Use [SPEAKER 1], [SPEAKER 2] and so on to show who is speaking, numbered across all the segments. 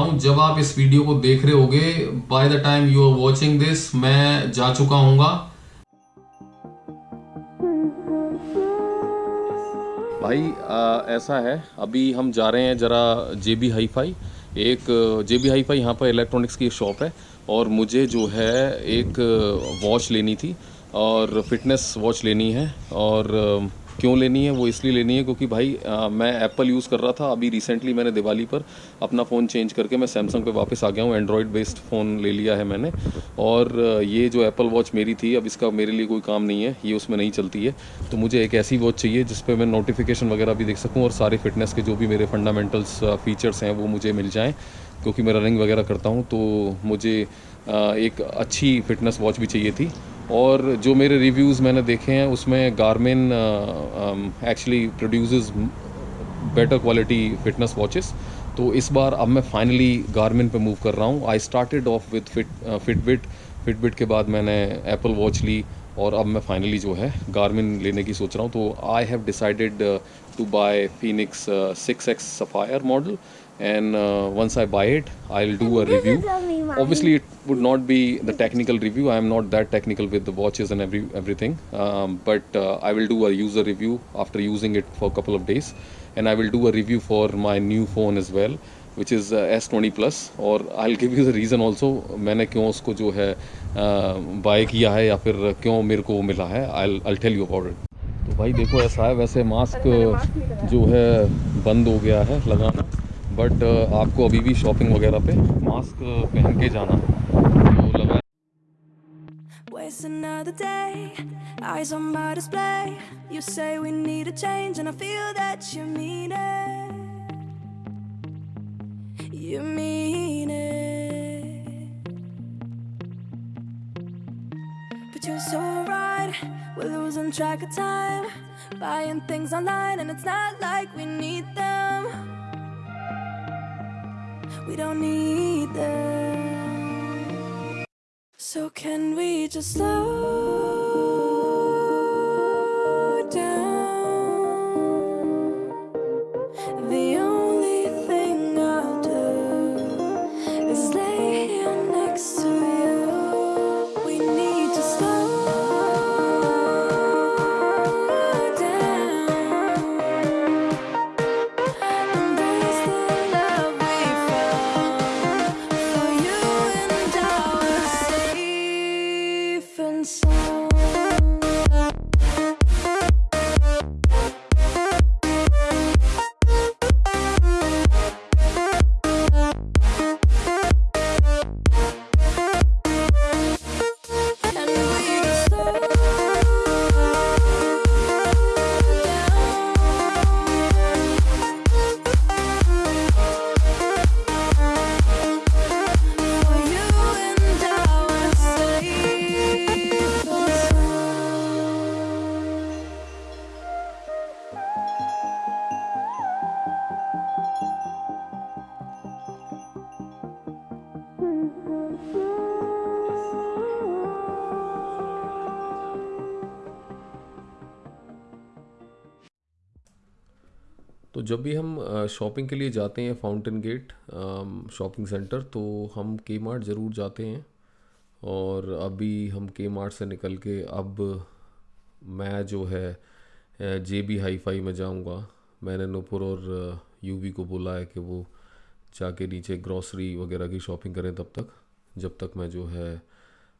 [SPEAKER 1] हूँ। जब आप इस वीडियो को देख रहे होगे by the time you are watching this मैं जा चुका हूँगा। भाई आ, ऐसा है अभी हम जा रहे हैं ज़रा जे बी हाई फाई एक जे बी हाई फाई यहाँ पर इलेक्ट्रॉनिक्स की शॉप है और मुझे जो है एक वॉच लेनी थी और फिटनेस वॉच लेनी है और क्यों लेनी है वो इसलिए लेनी है क्योंकि भाई आ, मैं एप्पल यूज़ कर रहा था अभी रिसेंटली मैंने दिवाली पर अपना फ़ोन चेंज करके मैं सैमसंग पे वापस आ गया हूँ एंड्रॉयड बेस्ड फ़ोन ले लिया है मैंने। और ये जो एप्पल वॉच मेरी थी अब इसका मेरे लिए कोई काम नहीं है ये उसमें नहीं चलती है। तो मुझे एक ऐसी वॉच चाहिए जिस पर मैं नोटिफिकेशन वगैरह भी देख सकूँ और सारे फिटनेस के जो भी मेरे फंडामेंटल्स फीचर्स हैं वो मुझे मिल जाएँ। क्योंकि मैं रनिंग वगैरह करता हूँ तो मुझे एक अच्छी फिटनेस वॉच भी चाहिए थी। और जो मेरे रिव्यूज़ मैंने देखे हैं, उसमें Garmin actually produces better quality fitness watches तो इस बार अब मैं फाइनली गारमिन पे मूव कर रहा हूँ। I started off with fit Fitbit Fitbit के बाद मैंने एप्पल वॉच ली और अब मैं फाइनली जो है गारमिन लेने की सोच रहा हूँ। तो I have decided to buy Fenix six X sapphire model and uh, once I buy it, I'll do a review. Obviously, it would not be the technical review. I am not that technical with the watches and every everything, um, but uh, I will do a user review after using it for a couple of days, and I will do a review for my new phone as well. which is uh, S20 plus और I'll give you the reason also मैंने क्यों उसको जो है bye uh, किया है या फिर क्यों मेरे को मिला है I'll I'll tell you about it तो भाई देखो ऐसा है वैसे मास्क जो है बंद हो गया है लगाना बट uh, आपको अभी भी शॉपिंग वगैरह पे मास्क पहन के जाना तो लगा Waste another day, eyes on my display. You say we need a change, and I feel that you mean it. You mean it. But you're so right, we're losing track of time. Buying things online, and it's not like we need them. We don't need them. So can we just slow जब भी हम shopping के लिए जाते हैं fountain gate shopping centre तो हम के मार्ट ज़रूर जाते हैं। और अभी हम के मार्ट से निकल के अब मैं जो है जे बी हाई फाई में जाऊँगा। मैंने नूपुर और यूवी को बोला है कि वो जाके नीचे ग्रॉसरी वगैरह की शॉपिंग करें तब तक, जब तक मैं जो है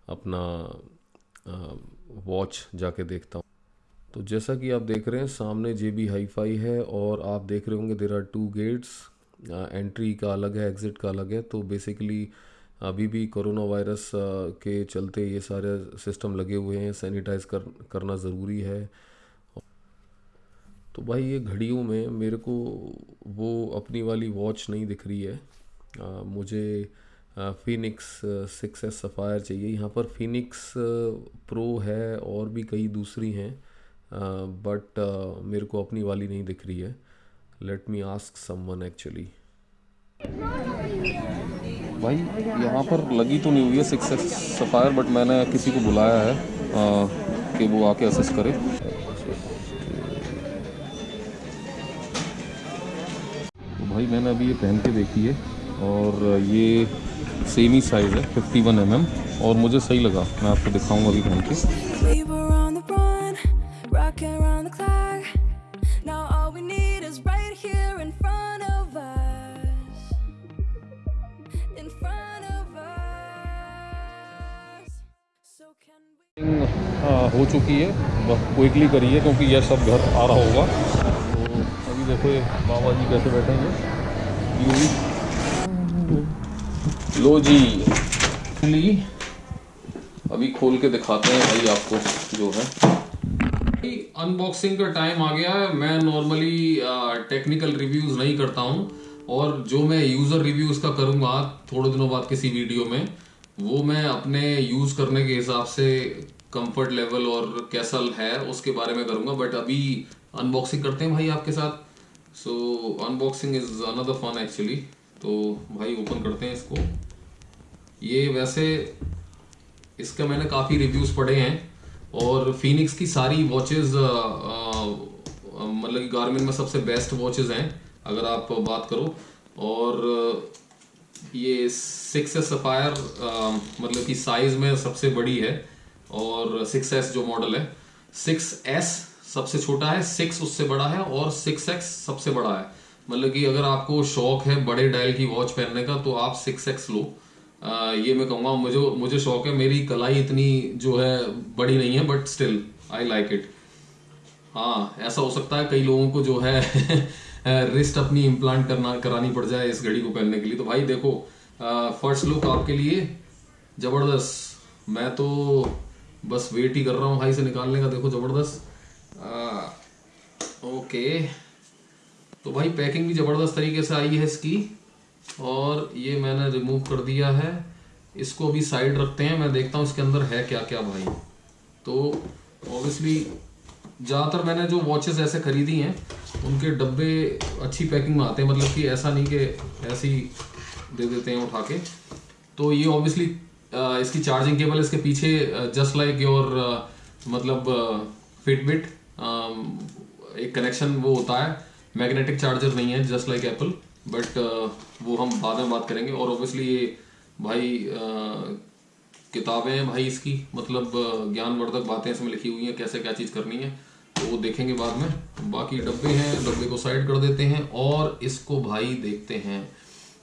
[SPEAKER 1] अपना वॉच जाके देखता हूँ। तो जैसा कि आप देख रहे हैं सामने जे बी हाई फाई है और आप देख रहे होंगे there are two gates entry का अलग है एग्ज़िट का अलग है। तो बेसिकली अभी भी कोरोना वायरस के चलते ये सारे सिस्टम लगे हुए हैं सैनिटाइज कर करना ज़रूरी है। तो भाई ये घड़ियों में मेरे को वो अपनी वाली वॉच नहीं दिख रही है। आ, मुझे फिनिक्स सिक्स एस सफ़ायर चाहिए। यहाँ पर फिनिक्स प्रो है और भी कई दूसरी हैं। बट मेरे को अपनी वाली नहीं दिख रही है। Let me ask someone actually भाई यहाँ पर लगी तो नहीं हुई है सिक्स सफ़ायर बट मैंने किसी को बुलाया है आ, कि वो आके असेस करे। तो भाई मैंने अभी ये पहन के देखी है और ये सेम ही साइज़ है 51 वन mm और मुझे सही लगा। मैं आपको दिखाऊँगा अभी पहन के।
[SPEAKER 2] Rocking around the clock. Now all we need is right here in front of us. In front of us. So can we?
[SPEAKER 1] हाँ, हो चुकी है बस क्विकली करिए क्योंकि यह सब घर आ रहा होगा तो अभी देखो ये बाबा जी कैसे बैठे हैं लो जी अभी खोल के दिखाते हैं भाई आपको जो है अनबॉक्सिंग का टाइम आ गया है। मैं नॉर्मली टेक्निकल रिव्यूज़ नहीं करता हूँ। और जो मैं यूज़र रिव्यूज़ का करूँगा, थोड़े दिनों बाद किसी वीडियो में, वो मैं अपने यूज़ करने के हिसाब से कंफर्ट लेवल और कैसा है, उसके बारे में करूँगा। बट अभी अनबॉक्सिंग करते हैं भाई आपके साथ। So unboxing is another fun actually तो भाई ओपन करते हैं इसको। ये वैसे, इसका मैंने काफ़ी रिव्यूज़ पढ़े हैं। और फिनिक्स की सारी वॉचेस मतलब कि गार्मिन में सबसे बेस्ट वॉचेज़ हैं, अगर आप बात करो। और ये सिक्स एस सफायर मतलब कि साइज़ में सबसे बड़ी है, और सिक्स एस जो मॉडल है। सिक्स एस सबसे छोटा है सिक्स उससे बड़ा है, और सिक्स एक्स सबसे बड़ा है। मतलब कि अगर आपको शौक है बड़े डायल की वॉच पहनने का तो आप सिक्स एक्स लो। ये मैं कहूँगा, मुझे मुझे शौक है, मेरी कलाई इतनी जो है, बड़ी नहीं है but still I like it हाँ ऐसा हो सकता है कई लोगों को जो है रिस्ट अपनी इम्प्लांट करना, करानी पड़ जाए इस घड़ी को पहनने के लिए। तो भाई देखो फ़र्स्ट लुक आपके लिए ज़बरदस्त। मैं तो बस वेट ही कर रहा हूँ भाई से निकालने का, देखो ज़बरदस्त। ओके तो भाई पैकिंग भी ज़बरदस्त तरीके से आई है इसकी। और ये मैंने रिमूव कर दिया है। इसको भी साइड रखते हैं, मैं देखता हूँ इसके अंदर है क्या क्या भाई। तो ऑब्वियसली ज़्यादातर मैंने जो वॉचेस ऐसे खरीदी हैं, उनके डब्बे अच्छी पैकिंग में आते हैं मतलब कि ऐसा नहीं कि ऐसे ही दे देते हैं उठा के। तो ये ऑब्वियसली इसकी चार्जिंग केबल इसके पीछे जस्ट लाइक योर मतलब फिटबिट एक कनेक्शन वो होता है। मैग्नेटिक चार्जर नहीं है जस्ट लाइक एप्पल बट वो हम बाद में बात करेंगे और ऑब्वियसली ये भाई uh, किताबें हैं भाई इसकी मतलब ज्ञानवर्धक बातें इसमें लिखी हुई हैं कैसे क्या चीज़ करनी है तो वो देखेंगे बाद में। बाकी डब्बे हैं डब्बे को साइड कर देते हैं और इसको भाई देखते हैं।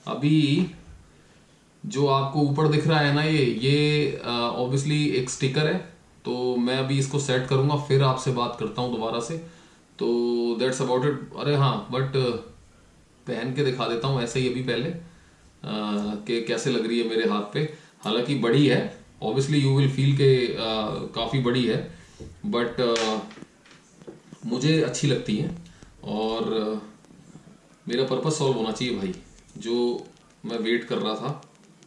[SPEAKER 1] अभी जो आपको ऊपर दिख रहा है ना ये ये ऑब्वियसली uh, एक स्टिकर है तो मैं अभी इसको सेट करूँगा फिर आपसे बात करता हूँ दोबारा से। तो दैट्स अबाउट इट अरे हाँ बट पहन के दिखा देता हूँ ऐसे ही अभी पहले कि कैसे लग रही है मेरे हाथ पे। हालाँकि बड़ी है ऑब्वियसली यू विल फील के काफ़ी बड़ी है बट मुझे अच्छी लगती है, और मेरा पर्पस सॉल्व होना चाहिए भाई। जो मैं वेट कर रहा था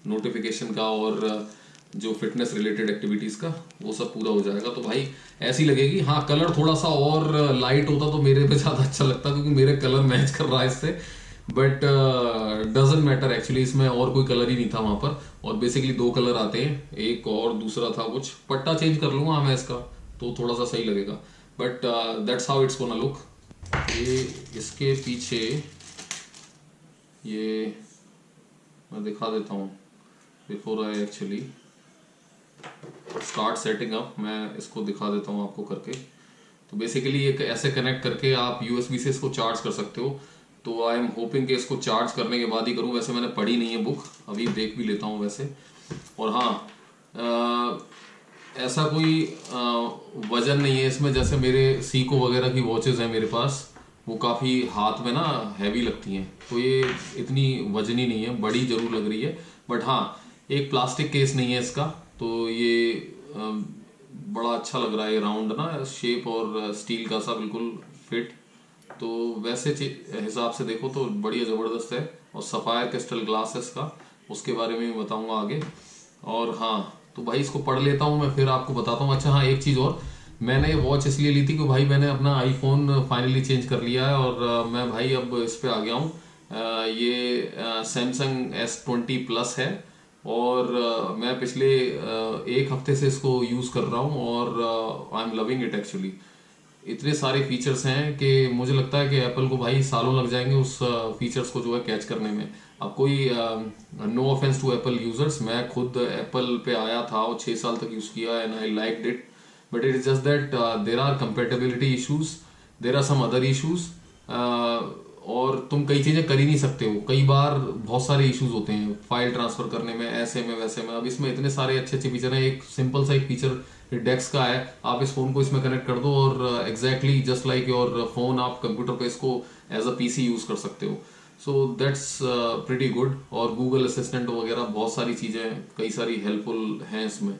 [SPEAKER 1] नोटिफिकेशन का और जो फिटनेस रिलेटेड एक्टिविटीज़ का, वो सब पूरा हो जाएगा। तो भाई, ऐसी लगेगी हाँ कलर थोड़ा सा और लाइट होता तो मेरे पे ज़्यादा अच्छा लगता, क्योंकि मेरे कलर मैच कर रहा है इससे। बट डजेंट मैटर एक्चुअली इसमें और कोई कलर ही नहीं था वहाँ पर। और बेसिकली दो कलर आते हैं। एक और दूसरा था कुछ। पट्टा चेंज कर लूँगा मैं इसका तो थोड़ा सा सही लगेगा। But that's how it's gonna look ये इसके पीछे, ये मैं दिखा देता हूँ। Before I actually start setting up मैं इसको दिखा देता हूँ आपको करके। तो बेसिकली एक ऐसे कनेक्ट करके आप यूएसबी से इसको चार्ज कर सकते हो। तो आई एम होपिंग कि इसको चार्ज करने के बाद ही करूँ। वैसे मैंने पढ़ी नहीं है बुक अभी देख भी लेता हूँ वैसे। और हाँ आ, ऐसा कोई वज़न नहीं है इसमें। जैसे मेरे सीको वगैरह की वॉचेज़ हैं मेरे पास वो काफ़ी हाथ में ना हैवी लगती हैं। तो ये इतनी वजनी नहीं है बड़ी ज़रूर लग रही है। बट हाँ एक प्लास्टिक केस नहीं है इसका। तो ये बड़ा अच्छा लग रहा है राउंड ना शेप और स्टील का सा बिल्कुल फिट तो वैसे हिसाब से देखो तो बढ़िया ज़बरदस्त है। और सफ़ायर क्रिस्टल ग्लास है इसका उसके बारे में बताऊँगा आगे। और हाँ तो भाई इसको पढ़ लेता हूँ मैं, फिर आपको बताता हूँ। अच्छा हाँ एक चीज़ और, मैंने ये वॉच इसलिए ली थी कि भाई मैंने अपना आईफोन फाइनली चेंज कर लिया है और मैं भाई अब इस पर आ गया हूँ। ये सैमसंग एस ट्वेंटी प्लस है और मैं पिछले एक हफ़्ते से इसको यूज़ कर रहा हूँ और I am loving it actually इतने सारे फीचर्स हैं कि मुझे लगता है कि एप्पल को भाई सालों लग जाएँगे उस फीचर्स को जो है कैच करने में। अब कोई no offence to Apple users मैं खुद एप्पल पे आया था और छः साल तक यूज़ किया and I like it but it is just that there are compatibility issues there are some other issues और तुम कई चीज़ें कर ही नहीं सकते हो। कई बार बहुत सारे इश्यूज़ होते हैं फ़ाइल ट्रांसफ़र करने में, ऐसे में, वैसे में। अब इसमें इतने सारे अच्छे अच्छे फीचर हैं, एक सिंपल सा एक फीचर डेस्क का है। आप इस फ़ोन को इसमें कनेक्ट कर दो और exactly just like your phone आप कंप्यूटर पे इसको एज अ पीसी यूज़ कर सकते हो। सो दैट्स प्रिटी गुड और गूगल असिस्टेंट वगैरह बहुत सारी चीज़ें, कई सारी हेल्पफुल हैं इसमें।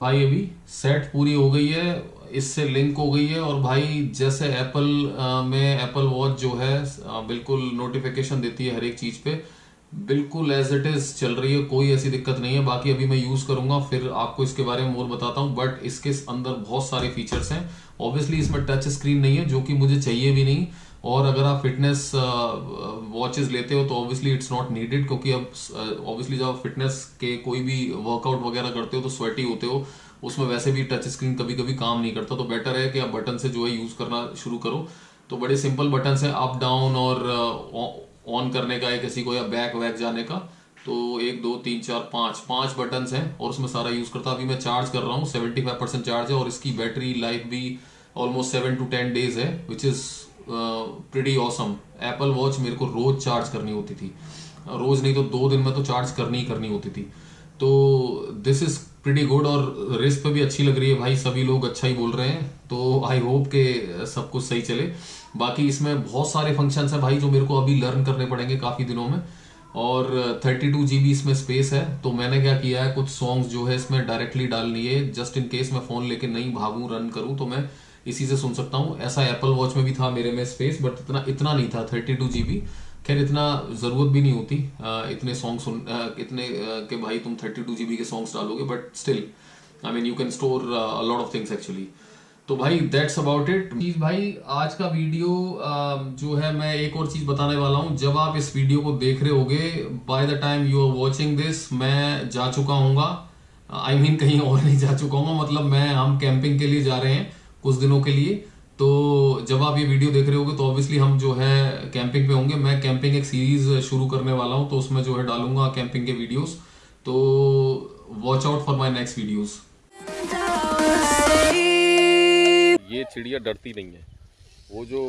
[SPEAKER 1] भाई अभी सेट पूरी हो गई है, इससे लिंक हो गई है और भाई जैसे एप्पल में एप्पल वॉच जो है बिल्कुल नोटिफिकेशन देती है हर एक चीज़ पे। बिल्कुल एज इट इज़ चल रही है, कोई ऐसी दिक्कत नहीं है। बाकी अभी मैं यूज़ करूँगा, फिर आपको इसके बारे में और बताता हूँ बट इसके अंदर बहुत सारे फीचर्स हैं। ऑब्वियसली इसमें टच स्क्रीन नहीं है, जो कि मुझे चाहिए भी नहीं। और अगर आप फिटनेस वॉचेस लेते हो तो ऑब्वियसली इट्स नॉट नीडेड क्योंकि अब ऑब्वियसली जब आप फिटनेस के कोई भी वर्कआउट वगैरह करते हो तो स्वेटी होते हो। उसमें वैसे भी टच स्क्रीन कभी कभी काम नहीं करता तो बेटर है कि आप बटन से जो है यूज़ करना शुरू करो। तो बड़े सिंपल बटन है अप डाउन और ऑन करने का है, किसी को या बैक वैक जाने का तो एक, दो, तीन, चार, पाँच पाँच बटन हैं और उसमें सारा यूज़ करता अभी मैं चार्ज कर रहा हूँ सेवेंटी फाइव परसेंट चार्ज है और इसकी बैटरी लाइफ भी almost seven to ten days है which is pretty awesome Apple watch मेरे को रोज चार्ज करनी होती थी। रोज नहीं तो दो दिन में तो चार्ज करनी ही करनी होती थी। तो दिस इज़ प्रिटी गुड और रिस्क पे भी अच्छी लग रही है भाई, सभी लोग अच्छा ही बोल रहे हैं तो आई होप के सब कुछ सही चले। बाकी इसमें बहुत सारे फ़ंक्शन हैं भाई जो मेरे को अभी लर्न करने पड़ेंगे काफ़ी दिनों में। और 32 टू जीबी इसमें स्पेस है तो मैंने क्या किया है, कुछ सॉन्ग्स जो है इसमें डायरेक्टली डाल लिए जस्ट इन केस मैं फ़ोन लेके नहीं भागू रन करूँ तो मैं इसी से सुन सकता हूँ। ऐसा एप्पल वॉच में भी था मेरे में स्पेस बट इतना इतना नहीं था थर्टी टू जीबी खैर, इतना ज़रूरत भी नहीं होती इतने सॉन्ग सुन इतने के भाई तुम थर्टी टू जीबी के सॉन्ग्स डालोगे but still I mean you can store lot of things actually तो भाई दैट्स अबाउट इट चीज़ भाई, आज का वीडियो जो है, मैं एक और चीज़ बताने वाला हूँ। जब आप इस वीडियो को देख रहे होगे by the time you are watching this मैं जा चुका हूँ आई मीन कहीं और नहीं जा चुका हूँ मतलब मैं, हम कैंपिंग के लिए जा रहे हैं, कुछ दिनों के लिए। तो जब आप ये वीडियो देख रहे होगे तो ऑब्वियसली हम जो है कैंपिंग पे होंगे। मैं कैंपिंग एक सीरीज़ शुरू करने वाला हूँ तो उसमें जो है डालूँगा कैंपिंग के वीडियोस तो watch out for my next videos ये चिड़िया डरती नहीं है। वो जो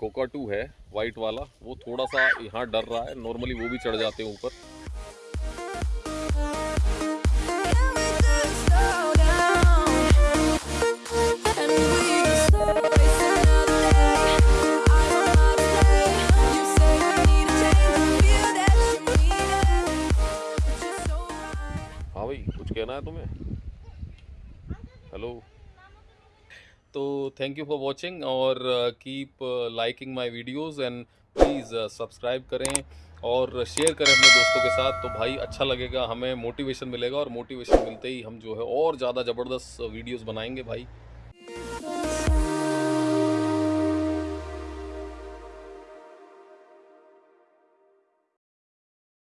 [SPEAKER 1] कोका टू है वाइट वाला, वो थोड़ा सा यहाँ डर रहा है। नॉर्मली वो भी चढ़ जाते हैं ऊपर। है तुम्हें? हेलो तो थैंक यू फॉर वॉचिंग और keep liking my videos and please subscribe करें और शेयर करें अपने दोस्तों के साथ। तो भाई अच्छा लगेगा, हमें मोटिवेशन मिलेगा और मोटिवेशन मिलते ही हम जो है और ज़्यादा ज़बरदस्त वीडियोज़ बनाएँगे भाई।